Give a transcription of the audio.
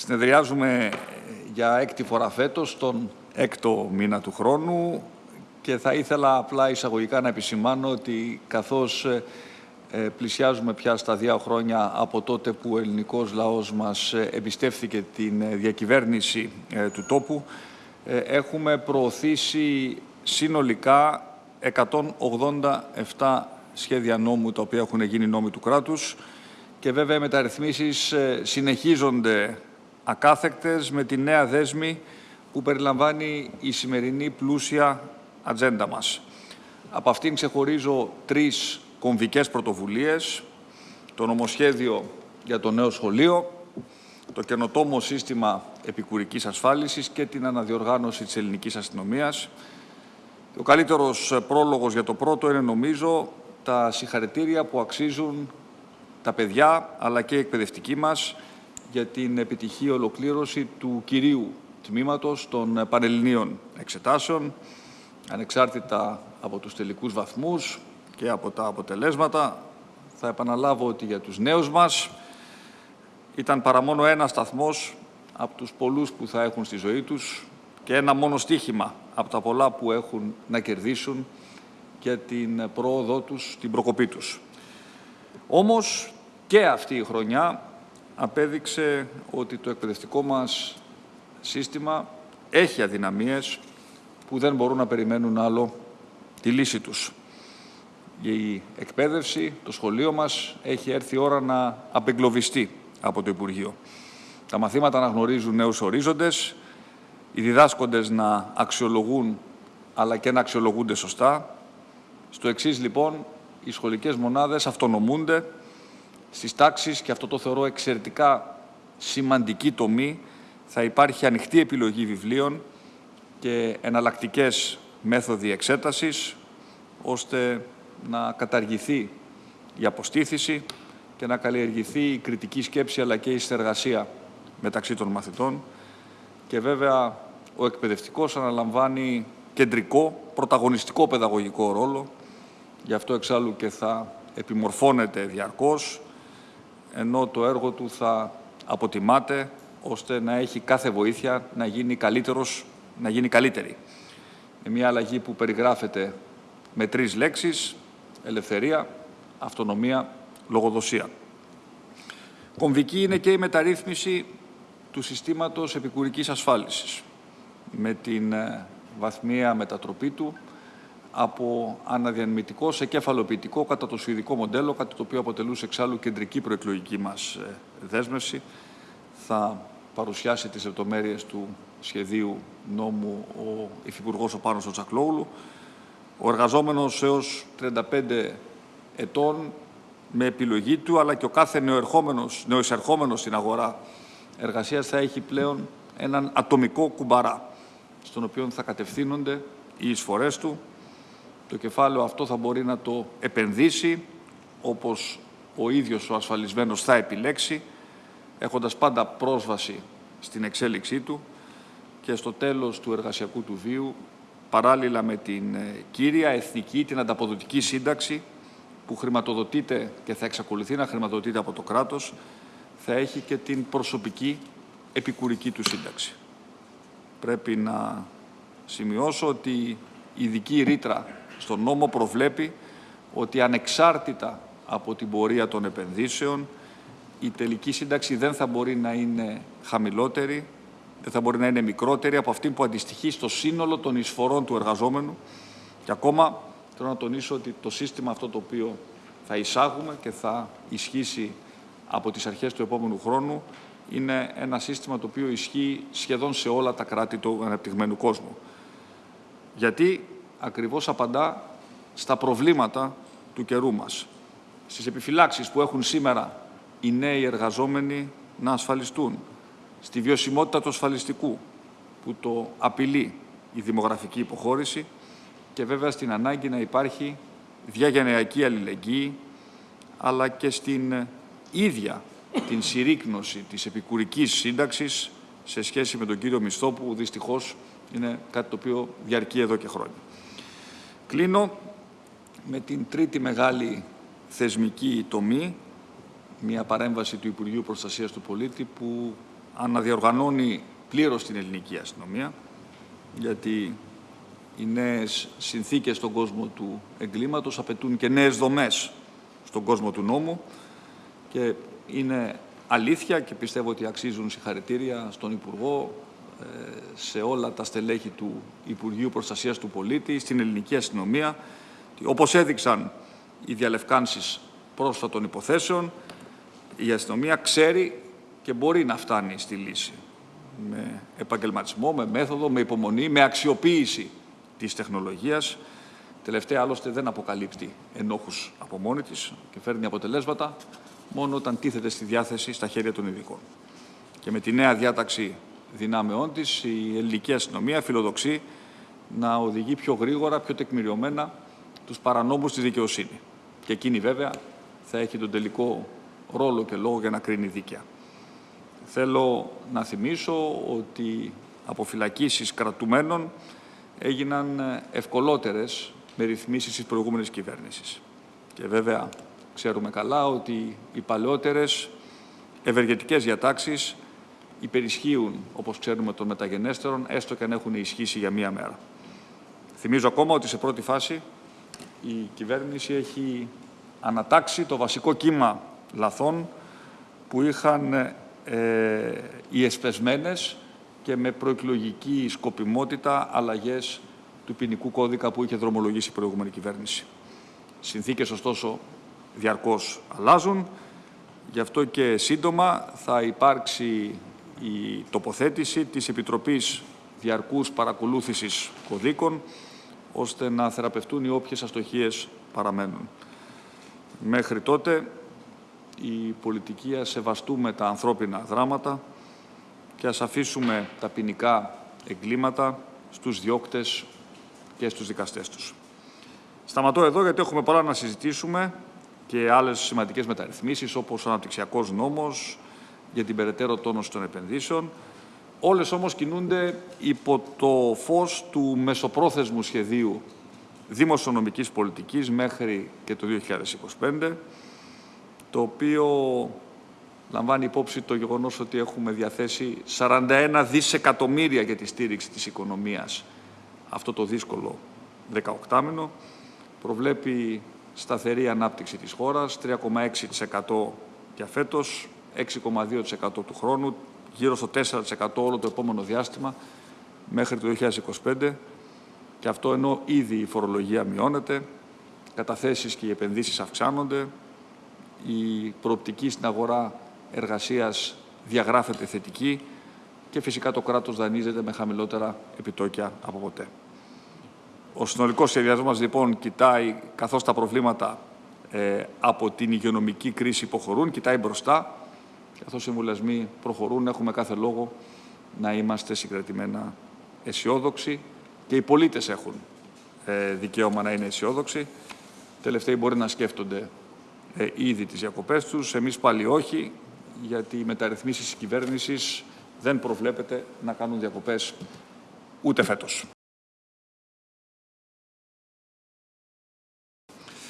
Συνεδριάζουμε για έκτη φορά φέτος, τον έκτο μήνα του χρόνου και θα ήθελα απλά εισαγωγικά να επισημάνω ότι καθώς ε, ε, πλησιάζουμε πια στα δύο χρόνια από τότε που ο ελληνικός λαός μας ε, εμπιστεύθηκε την διακυβέρνηση του τόπου, έχουμε προωθήσει συνολικά 187 σχέδια νόμου τα οποία έχουν γίνει νόμοι του κράτους και βέβαια οι μεταρρυθμίσεις συνεχίζονται ακάθεκτες με τη νέα δέσμη που περιλαμβάνει η σημερινή πλούσια ατζέντα μας. Από αυτήν ξεχωρίζω τρεις κομβικές πρωτοβουλίες, το νομοσχέδιο για το νέο σχολείο, το καινοτόμο σύστημα επικουρικής ασφάλισης και την αναδιοργάνωση της ελληνικής αστυνομίας. Ο καλύτερος πρόλογος για το πρώτο είναι, νομίζω, τα συγχαρητήρια που αξίζουν τα παιδιά, αλλά και οι εκπαιδευτικοί μας, για την επιτυχή ολοκλήρωση του κυρίου τμήματος των Πανελληνίων Εξετάσεων, ανεξάρτητα από τους τελικούς βαθμούς και από τα αποτελέσματα. Θα επαναλάβω ότι για τους νέους μας ήταν παρά μόνο ένα σταθμός από τους πολλούς που θα έχουν στη ζωή τους και ένα μόνο στίχημα από τα πολλά που έχουν να κερδίσουν για την πρόοδό τους, την προκοπή τους. Όμως και αυτή η χρονιά απέδειξε ότι το εκπαιδευτικό μας σύστημα έχει αδυναμίες που δεν μπορούν να περιμένουν άλλο τη λύση τους. Η εκπαίδευση, το σχολείο μας, έχει έρθει η ώρα να απεγκλωβιστεί από το Υπουργείο. Τα μαθήματα να γνωρίζουν νέους ορίζοντες, οι διδάσκοντες να αξιολογούν αλλά και να αξιολογούνται σωστά. Στο εξής λοιπόν, οι σχολικές μονάδες αυτονομούνται στις τάξεις και αυτό το θεωρώ εξαιρετικά σημαντική τομή. Θα υπάρχει ανοιχτή επιλογή βιβλίων και εναλλακτικές μέθοδοι εξέτασης ώστε να καταργηθεί η αποστήθηση και να καλλιεργηθεί η κριτική σκέψη αλλά και η συνεργασία μεταξύ των μαθητών. Και βέβαια ο εκπαιδευτικός αναλαμβάνει κεντρικό, πρωταγωνιστικό παιδαγωγικό ρόλο. Γι' αυτό εξάλλου και θα επιμορφώνεται διαρκώς ενώ το έργο του θα αποτιμάται ώστε να έχει κάθε βοήθεια να γίνει καλύτερος, να γίνει καλύτερη. Είναι μια αλλαγή που περιγράφεται με τρεις λέξεις, ελευθερία, αυτονομία, λογοδοσία. Κομβική είναι και η μεταρρύθμιση του συστήματος επικουρικής ασφάλισης με την ε, βαθμία μετατροπή του από αναδιανμητικό σε κεφαλοποιητικό κατά το σουηδικό μοντέλο, κάτι το οποίο αποτελούσε εξάλλου κεντρική προεκλογική μας ε, δέσμευση. Θα παρουσιάσει τις λεπτομέρειες του σχεδίου νόμου ο Υφυπουργός ο Πάνος ο Τσακλόγλου. Ο εργαζόμενος έως 35 ετών με επιλογή του, αλλά και ο κάθε νεοερχόμενος, νεοεισερχόμενος στην αγορά εργασίας θα έχει πλέον έναν ατομικό κουμπαρά, στον οποίο θα κατευθύνονται οι εισφορές του. Το κεφάλαιο αυτό θα μπορεί να το επενδύσει, όπως ο ίδιος ο ασφαλισμένος θα επιλέξει, έχοντας πάντα πρόσβαση στην εξέλιξή του και στο τέλος του εργασιακού του βίου, παράλληλα με την ε, κύρια εθνική, την ανταποδοτική σύνταξη, που χρηματοδοτείται και θα εξακολουθεί να χρηματοδοτείται από το κράτος, θα έχει και την προσωπική επικουρική του σύνταξη. Πρέπει να σημειώσω ότι η ειδική ρήτρα στον νόμο προβλέπει ότι ανεξάρτητα από την πορεία των επενδύσεων η τελική σύνταξη δεν θα μπορεί να είναι χαμηλότερη, δεν θα μπορεί να είναι μικρότερη από αυτή που αντιστοιχεί στο σύνολο των εισφορών του εργαζόμενου. Και ακόμα θέλω να τονίσω ότι το σύστημα αυτό το οποίο θα εισάγουμε και θα ισχύσει από τις αρχές του επόμενου χρόνου είναι ένα σύστημα το οποίο ισχύει σχεδόν σε όλα τα κράτη του αναπτυγμένου κόσμου. Γιατί ακριβώς απαντά στα προβλήματα του καιρού μας. Στις επιφυλάξεις που έχουν σήμερα οι νέοι εργαζόμενοι να ασφαλιστούν, στη βιωσιμότητα του ασφαλιστικού που το απειλεί η δημογραφική υποχώρηση και βέβαια στην ανάγκη να υπάρχει διαγενειακή αλληλεγγύη αλλά και στην ίδια την συρρήκνωση της επικουρικής σύνταξης σε σχέση με τον κύριο Μισθό που δυστυχώς είναι κάτι το οποίο διαρκεί εδώ και χρόνια. Κλείνω με την τρίτη μεγάλη θεσμική τομή μια παρέμβαση του Υπουργείου Προστασίας του Πολίτη που αναδιοργανώνει πλήρως την ελληνική αστυνομία, γιατί οι νέες συνθήκες στον κόσμο του εγκλήματος απαιτούν και νέες δομές στον κόσμο του νόμου και είναι αλήθεια και πιστεύω ότι αξίζουν συγχαρητήρια στον Υπουργό, ε, σε όλα τα στελέχη του Υπουργείου Προστασίας του Πολίτη, στην ελληνική αστυνομία, όπως έδειξαν οι διαλευκάνσεις πρόσφατων υποθέσεων, η αστυνομία ξέρει και μπορεί να φτάνει στη λύση. Με επαγγελματισμό, με μέθοδο, με υπομονή, με αξιοποίηση της τεχνολογίας. Τελευταία άλλωστε δεν αποκαλύπτει ενόχους από μόνη της και φέρνει αποτελέσματα μόνο όταν τίθεται στη διάθεση στα χέρια των ειδικών. Και με τη νέα διάταξη δυνάμεών της η ελληνική αστυνομία φιλοδοξεί να οδηγεί πιο γρήγορα, πιο τεκμηριωμένα τους παρανόμους στη δικαιοσύνη. Και εκείνη βέβαια θα έχει τον τελικό ρόλο και λόγο για να κρίνει δίκαια. Θέλω να θυμίσω ότι αποφυλακίσεις κρατουμένων έγιναν ευκολότερες με ρυθμίσεις της προηγούμενης κυβέρνησης. Και βέβαια ξέρουμε καλά ότι οι παλαιότερες ευεργετικές διατάξεις υπερισχύουν, όπως ξέρουμε, των μεταγενέστερων, έστω και αν έχουν ισχύσει για μία μέρα. Θυμίζω ακόμα ότι σε πρώτη φάση η κυβέρνηση έχει ανατάξει το βασικό κύμα λαθών που είχαν ε, οι εσπεσμένες και με προεκλογική σκοπιμότητα αλλαγές του ποινικού κώδικα που είχε δρομολογήσει η προηγούμενη κυβέρνηση. Συνθήκες, ωστόσο, διαρκώς αλλάζουν. Γι' αυτό και σύντομα θα υπάρξει η τοποθέτηση της Επιτροπής Διαρκούς Παρακολούθησης Κωδίκων, ώστε να θεραπευτούν οι όποιες αστοχίες παραμένουν. Μέχρι τότε η πολιτική ας σεβαστούμε τα ανθρώπινα δράματα και ας αφήσουμε τα ποινικά εγκλήματα στους διώκτες και στους δικαστές τους. Σταματώ εδώ γιατί έχουμε πολλά να συζητήσουμε και άλλες σημαντικές μεταρρυθμίσεις όπως ο αναπτυξιακός νόμος για την περαιτέρω τόνωση των επενδύσεων. Όλες όμως κινούνται υπό το φως του μεσοπρόθεσμου σχεδίου δημοσιονομικής πολιτικής μέχρι και το 2025 το οποίο λαμβάνει υπόψη το γεγονός ότι έχουμε διαθέσει 41 δισεκατομμύρια για τη στήριξη της οικονομίας αυτό το δύσκολο 18 μήνο. Προβλέπει σταθερή ανάπτυξη της χώρας, 3,6% για φέτος, 6,2% του χρόνου, γύρω στο 4% όλο το επόμενο διάστημα μέχρι το 2025 και αυτό ενώ ήδη η φορολογία μειώνεται, καταθέσεις και οι επενδύσεις αυξάνονται, η προοπτική στην αγορά εργασίας διαγράφεται θετική και φυσικά το κράτος δανείζεται με χαμηλότερα επιτόκια από ποτέ. Ο συνολικός σχεδιασμός μας λοιπόν κοιτάει, καθώς τα προβλήματα ε, από την υγειονομική κρίση υποχωρούν, κοιτάει μπροστά, καθώς οι εμβολιασμοί προχωρούν, έχουμε κάθε λόγο να είμαστε συγκρατημένα αισιόδοξοι και οι πολίτες έχουν ε, δικαίωμα να είναι αισιόδοξοι. Τελευταίοι μπορεί να σκέφτονται ε, ήδη τις διακοπές τους. Εμείς πάλι όχι, γιατί οι μεταρρυθμίσεις της κυβέρνησης δεν προβλέπεται να κάνουν διακοπές ούτε φέτος.